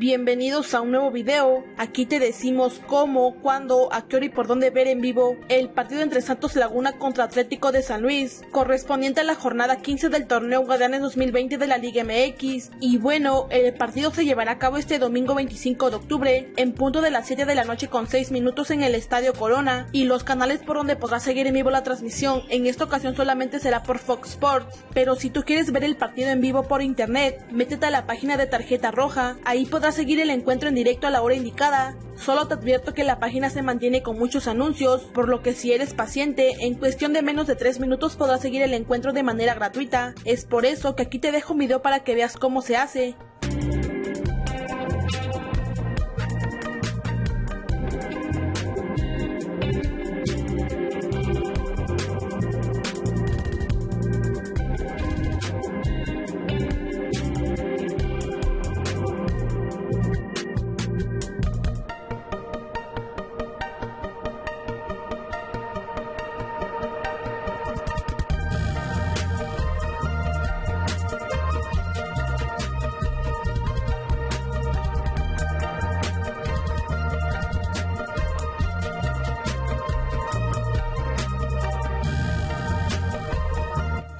Bienvenidos a un nuevo video, aquí te decimos cómo, cuándo, a qué hora y por dónde ver en vivo el partido entre Santos Laguna contra Atlético de San Luis, correspondiente a la jornada 15 del torneo Guardianes 2020 de la Liga MX. Y bueno, el partido se llevará a cabo este domingo 25 de octubre, en punto de las 7 de la noche con 6 minutos en el Estadio Corona, y los canales por donde podrás seguir en vivo la transmisión en esta ocasión solamente será por Fox Sports, pero si tú quieres ver el partido en vivo por internet, métete a la página de tarjeta roja, ahí podrás seguir el encuentro en directo a la hora indicada. Solo te advierto que la página se mantiene con muchos anuncios, por lo que si eres paciente, en cuestión de menos de 3 minutos podrás seguir el encuentro de manera gratuita. Es por eso que aquí te dejo un video para que veas cómo se hace.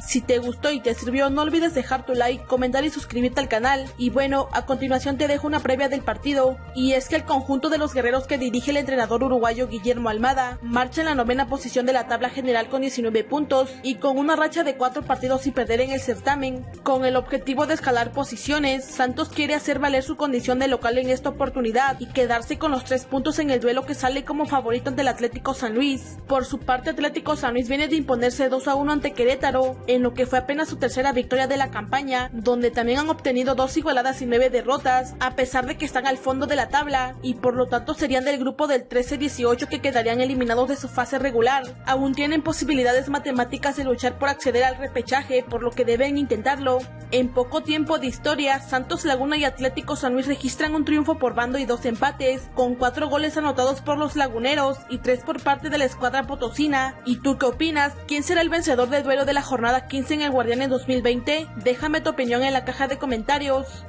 Si te gustó y te sirvió, no olvides dejar tu like, comentar y suscribirte al canal. Y bueno, a continuación te dejo una previa del partido. Y es que el conjunto de los guerreros que dirige el entrenador uruguayo Guillermo Almada marcha en la novena posición de la tabla general con 19 puntos y con una racha de 4 partidos sin perder en el certamen. Con el objetivo de escalar posiciones, Santos quiere hacer valer su condición de local en esta oportunidad y quedarse con los 3 puntos en el duelo que sale como favorito ante el Atlético San Luis. Por su parte, Atlético San Luis viene de imponerse 2 a 1 ante Querétaro en lo que fue apenas su tercera victoria de la campaña, donde también han obtenido dos igualadas y nueve derrotas, a pesar de que están al fondo de la tabla, y por lo tanto serían del grupo del 13-18 que quedarían eliminados de su fase regular. Aún tienen posibilidades matemáticas de luchar por acceder al repechaje, por lo que deben intentarlo. En poco tiempo de historia, Santos Laguna y Atlético San Luis registran un triunfo por bando y dos empates, con cuatro goles anotados por los laguneros y tres por parte de la escuadra potosina. ¿Y tú qué opinas? ¿Quién será el vencedor del duelo de la jornada 15 en el Guardianes 2020? Déjame tu opinión en la caja de comentarios.